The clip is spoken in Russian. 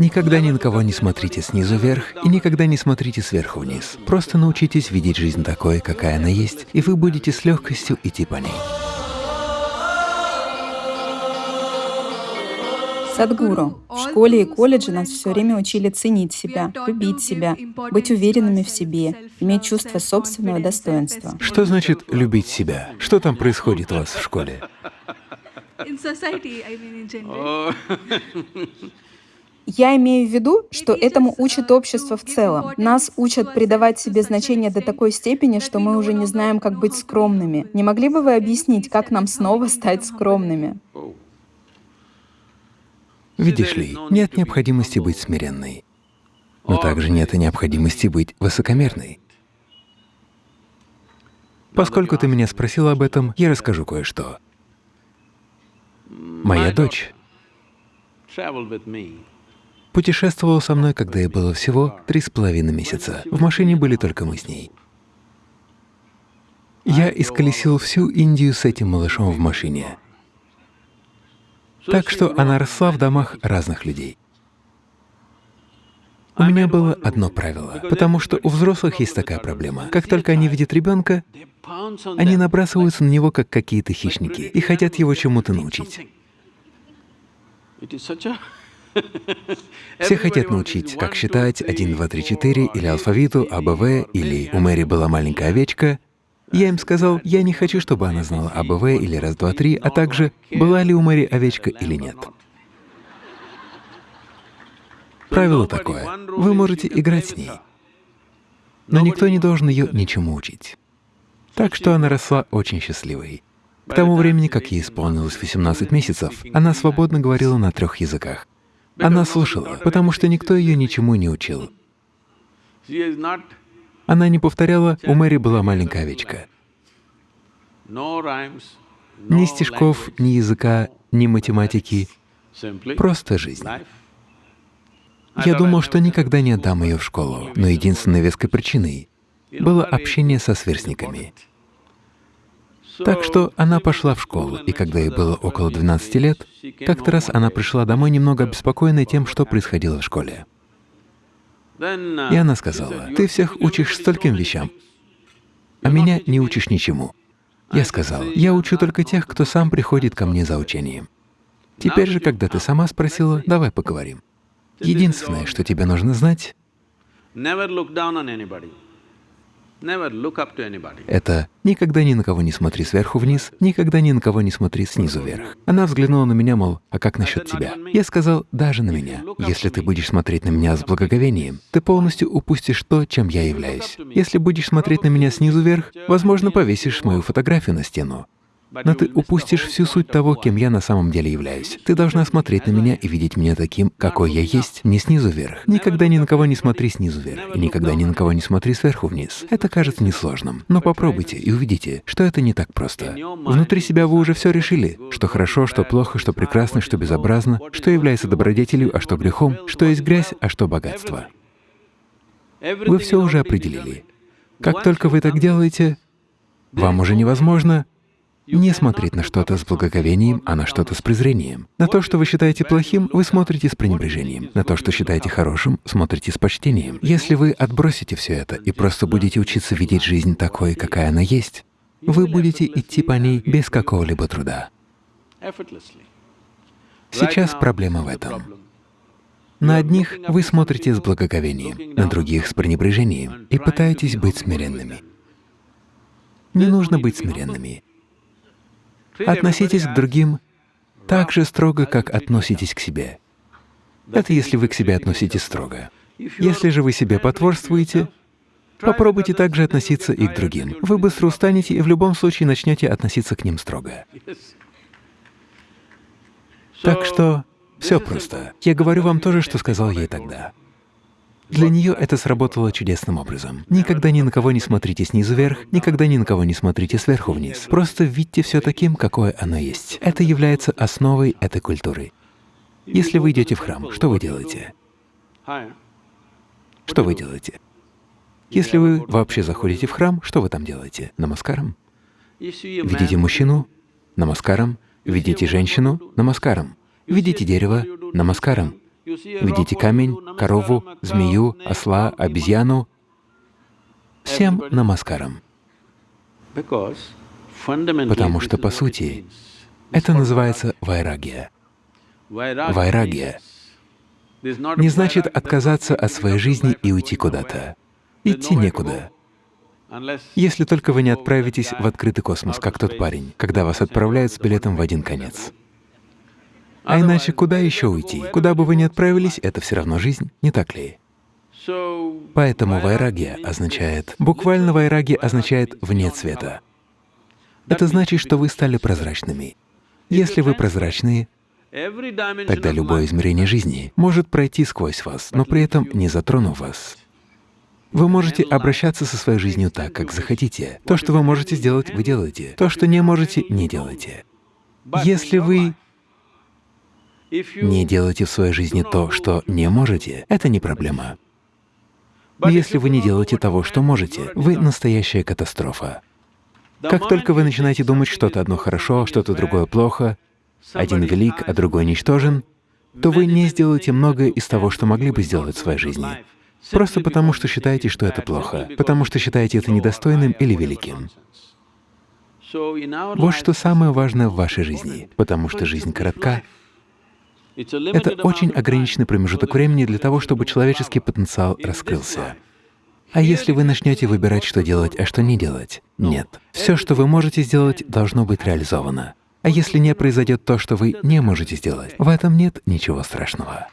Никогда ни на кого не смотрите снизу вверх и никогда не смотрите сверху вниз. Просто научитесь видеть жизнь такой, какая она есть, и вы будете с легкостью идти по ней. Садгуру, в школе и колледже нас все время учили ценить себя, любить себя, быть уверенными в себе, иметь чувство собственного достоинства. Что значит «любить себя»? Что там происходит у вас в школе? Я имею в виду, что этому учит общество в целом. Нас учат придавать себе значение до такой степени, что мы уже не знаем, как быть скромными. Не могли бы вы объяснить, как нам снова стать скромными? Видишь ли, нет необходимости быть смиренной, но также нет и необходимости быть высокомерной. Поскольку ты меня спросил об этом, я расскажу кое-что. Моя дочь путешествовала со мной, когда ей было всего три с половиной месяца. В машине были только мы с ней. Я исколесил всю Индию с этим малышом в машине. Так что она росла в домах разных людей. У меня было одно правило, потому что у взрослых есть такая проблема. Как только они видят ребенка, они набрасываются на него, как какие-то хищники, и хотят его чему-то научить. Все хотят научить, как считать 1, 2, 3, 4, или алфавиту, АБВ, или «У Мэри была маленькая овечка», я им сказал, я не хочу, чтобы она знала АБВ или раз, два, три, а также, была ли у Мэри овечка или нет. Правило такое. Вы можете играть с ней, но никто не должен ее ничему учить. Так что она росла очень счастливой. К тому времени, как ей исполнилось 18 месяцев, она свободно говорила на трех языках. Она слушала, потому что никто ее ничему не учил. Она не повторяла «у Мэри была маленькая овечка». Ни стишков, ни языка, ни математики, просто жизнь. Я думал, что никогда не отдам ее в школу, но единственной веской причиной было общение со сверстниками. Так что она пошла в школу, и когда ей было около 12 лет, как-то раз она пришла домой немного обеспокоенной тем, что происходило в школе. И она сказала, «Ты всех учишь стольким вещам, а меня не учишь ничему». Я сказал, «Я учу только тех, кто сам приходит ко мне за учением». Теперь же, когда ты сама спросила, давай поговорим. Единственное, что тебе нужно знать, это никогда ни на кого не смотри сверху вниз, никогда ни на кого не смотри снизу вверх. Она взглянула на меня, мол, а как насчет тебя? Я сказал, даже на меня. Если ты будешь смотреть на меня с благоговением, ты полностью упустишь то, чем я являюсь. Если будешь смотреть на меня снизу вверх, возможно, повесишь мою фотографию на стену. Но ты упустишь всю суть того, кем я на самом деле являюсь. Ты должна смотреть на меня и видеть меня таким, какой я есть, не снизу вверх. Никогда ни на кого не смотри снизу вверх, и никогда ни на кого не смотри сверху вниз. Это кажется несложным, но попробуйте и увидите, что это не так просто. Внутри себя вы уже все решили, что хорошо, что плохо, что прекрасно, что безобразно, что является добродетелью, а что грехом, что есть грязь, а что богатство. Вы все уже определили. Как только вы так делаете, вам уже невозможно не смотреть на что-то с благоговением, а на что-то с презрением. На то, что вы считаете плохим, вы смотрите с пренебрежением. На то, что считаете хорошим, смотрите с почтением. Если вы отбросите все это и просто будете учиться видеть жизнь такой, какая она есть, вы будете идти по ней без какого-либо труда. Сейчас проблема в этом. На одних вы смотрите с благоговением, на других — с пренебрежением и пытаетесь быть смиренными. Не нужно быть смиренными. Относитесь к другим так же строго, как относитесь к себе. Это если вы к себе относитесь строго. Если же вы себе потворствуете, попробуйте также относиться и к другим. Вы быстро устанете и в любом случае начнете относиться к ним строго. Так что все просто. Я говорю вам то же, что сказал ей тогда. Для нее это сработало чудесным образом. Никогда ни на кого не смотрите снизу вверх, никогда ни на кого не смотрите сверху вниз. Просто видите все таким, какое оно есть. Это является основой этой культуры. Если вы идете в храм, что вы делаете? Что вы делаете? Если вы вообще заходите в храм, что вы там делаете? Намаскаром? Видите мужчину? Намаскаром. Видите женщину? Намаскаром. Видите дерево? Намаскаром. Видите камень, корову, змею, осла, обезьяну — всем намаскарам. Потому что, по сути, это называется вайрагия. Вайрагия не значит отказаться от своей жизни и уйти куда-то. Идти некуда. Если только вы не отправитесь в открытый космос, как тот парень, когда вас отправляют с билетом в один конец. А иначе куда еще уйти? Куда бы вы ни отправились, это все равно жизнь, не так ли? Поэтому вайрагия означает… Буквально вайраги означает «вне цвета». Это значит, что вы стали прозрачными. Если вы прозрачные, тогда любое измерение жизни может пройти сквозь вас, но при этом не затронув вас. Вы можете обращаться со своей жизнью так, как захотите. То, что вы можете сделать, вы делаете. То, что не можете, не делайте. Если вы не делаете в своей жизни то, что не можете, это не проблема. Но если вы не делаете того, что можете, вы — настоящая катастрофа. Как только вы начинаете думать, что-то одно хорошо, что-то другое плохо, один велик, а другой ничтожен, то вы не сделаете многое из того, что могли бы сделать в своей жизни, просто потому что считаете, что это плохо, потому что считаете это недостойным или великим. Вот что самое важное в вашей жизни, потому что жизнь коротка. Это очень ограниченный промежуток времени для того, чтобы человеческий потенциал раскрылся. А если вы начнете выбирать, что делать, а что не делать? Нет. Все, что вы можете сделать, должно быть реализовано. А если не произойдет то, что вы не можете сделать, в этом нет ничего страшного.